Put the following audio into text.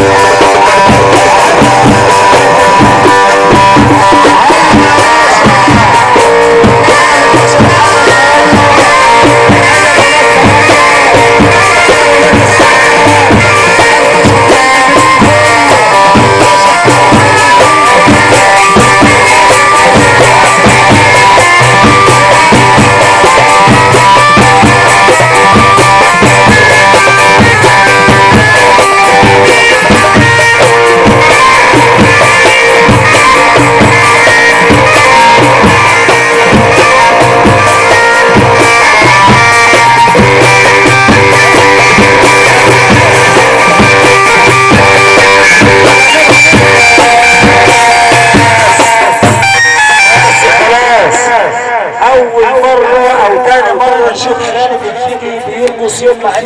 Yeah. أول مرة أو ثاني مرة نشوف خالد النبي بيرقص يوم ما